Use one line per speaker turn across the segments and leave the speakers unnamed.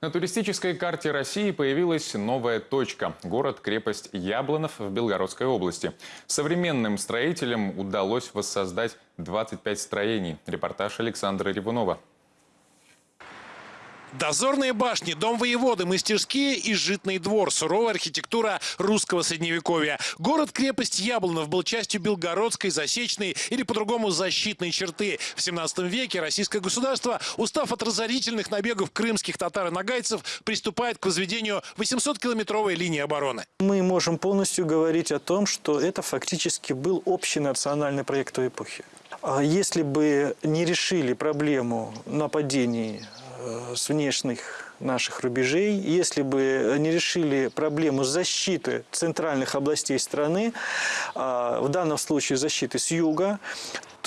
На туристической карте России появилась новая точка – город-крепость Яблонов в Белгородской области. Современным строителям удалось воссоздать 25 строений. Репортаж Александра Ревунова.
Дозорные башни, дом воеводы, мастерские и житный двор. Суровая архитектура русского средневековья. Город-крепость Яблонов был частью Белгородской, Засечной или по-другому защитной черты. В 17 веке российское государство, устав от разорительных набегов крымских татар и нагайцев, приступает к возведению 800-километровой линии обороны.
Мы можем полностью говорить о том, что это фактически был общий национальный проект той эпохи. А Если бы не решили проблему нападений с внешних наших рубежей, если бы не решили проблему защиты центральных областей страны, а, в данном случае защиты с юга,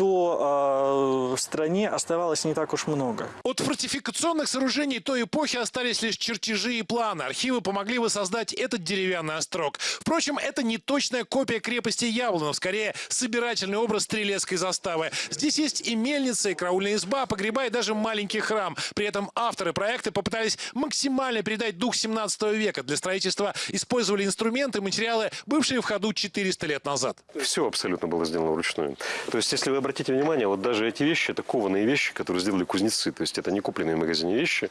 то а, в стране оставалось не так уж много.
От фортификационных сооружений той эпохи остались лишь чертежи и планы. Архивы помогли воссоздать этот деревянный острог. Впрочем, это не точная копия крепости Яблонов, скорее собирательный образ стрелецкой заставы. Здесь есть и мельница, и караульная изба, погреба и даже маленький храм. При этом авторы проекта попытались максимально передать дух 17 века. Для строительства использовали инструменты, материалы, бывшие в ходу 400 лет назад.
Все абсолютно было сделано вручную. То есть, если вы обратите внимание, вот даже эти вещи, это кованые вещи, которые сделали кузнецы. То есть, это не купленные в магазине вещи.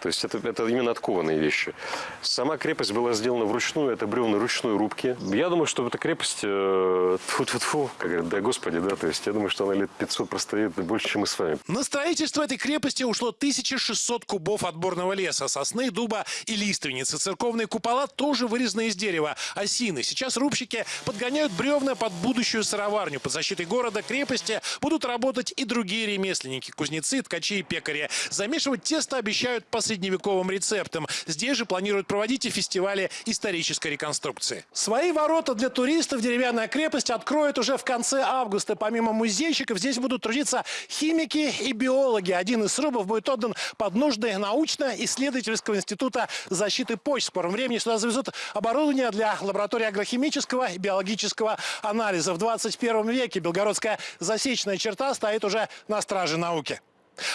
То есть, это, это именно откованные вещи. Сама крепость была сделана вручную, это бревна ручной рубки. Я думаю, что эта крепость, э, тьфу-тьфу-тьфу, как говорят, да господи, да, то есть, я думаю, что она лет 500 простоит больше, чем мы с вами.
На строительство этой крепости ушло 1600 кубов отборного леса, сосны, дуба и лиственницы. Церковные купола тоже вырезаны из дерева, осины. Сейчас рубщики подгоняют бревна под будущую сыроварню. Под защитой города, крепости будут работать и другие ремесленники, кузнецы, ткачи и пекари. Замешивать тесто обещают по средневековым рецептам. Здесь же планируют проводить и фестивали исторической реконструкции. Свои ворота для туристов деревянная крепость откроет уже в конце августа. Помимо музейщиков здесь будут трудиться химики и биологи. Один из срубов будет отдан под нужды научно-исследовательского института защиты почт. В скором времени сюда завезут оборудование для лаборатории агрохимического и биологического анализа. В 21 веке белгородская засечная черта стоит уже на страже науки.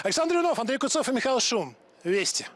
Александр Юнов, Андрей Куцов и Михаил Шум. Вести.